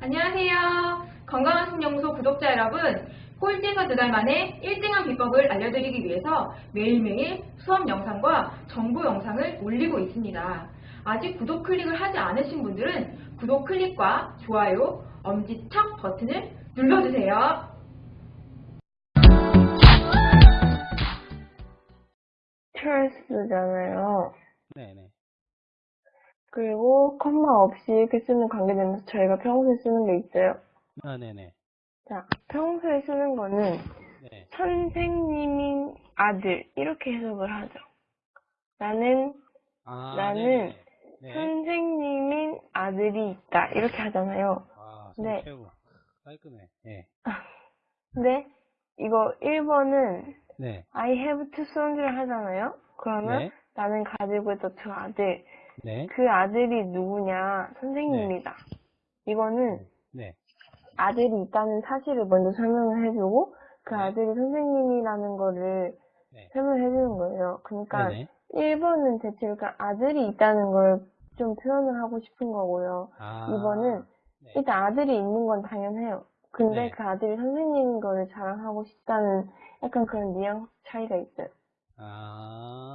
안녕하세요. 건강한 신영소 구독자 여러분, 꼴찌에서 두 달 만에 1등한 비법을 알려드리기 위해서 매일매일 수업 영상과 정보 영상을 올리고 있습니다. 아직 구독 클릭을 하지 않으신 분들은 구독 클릭과 좋아요, 엄지척 버튼을 눌러주세요. 트레스잖아요. 네네. 그리고 컴마 없이 이렇게 쓰는 관계되면서 저희가 평소에 쓰는 게 있어요. 아, 네네. 자, 평소에 쓰는 거는 네. 선생님인 아들 이렇게 해석을 하죠. 나는 아, 나는. 네. 선생님인 아들이 있다 이렇게 하잖아요. 아, 네. 최고. 깔끔해. 네. 근데 이거 1번은 네. I have two sons를 하잖아요. 그러면 네. 나는 가지고 있던 두 아들. 네. 그 아들이 누구냐? 선생님이다. 이거는 네. 아들이 있다는 사실을 먼저 설명을 해주고 그 네. 아들이 선생님이라는 거를 네. 설명해 주는 거예요. 그러니까 네네. 1번은 대체 그러니까 아들이 있다는 걸 좀 표현을 하고 싶은 거고요. 아. 2번은 네. 일단 아들이 있는 건 당연해요. 근데 네. 그 아들이 선생님인 거를 자랑하고 싶다는 약간 그런 뉘앙스 차이가 있어요. 아.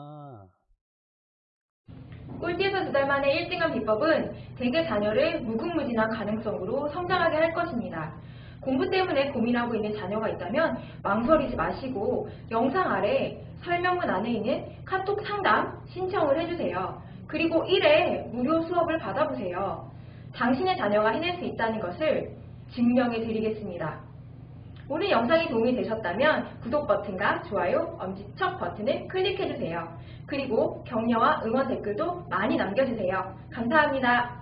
꼴찌에서 두 달 만에 1등한 비법은 대개 자녀를 무궁무진한 가능성으로 성장하게 할 것입니다. 공부 때문에 고민하고 있는 자녀가 있다면 망설이지 마시고 영상 아래 설명문 안에 있는 카톡 상담 신청을 해주세요. 그리고 1회 무료 수업을 받아보세요. 당신의 자녀가 해낼 수 있다는 것을 증명해 드리겠습니다. 오늘 영상이 도움이 되셨다면 구독 버튼과 좋아요, 엄지척 버튼을 클릭해주세요. 그리고 격려와 응원 댓글도 많이 남겨주세요. 감사합니다.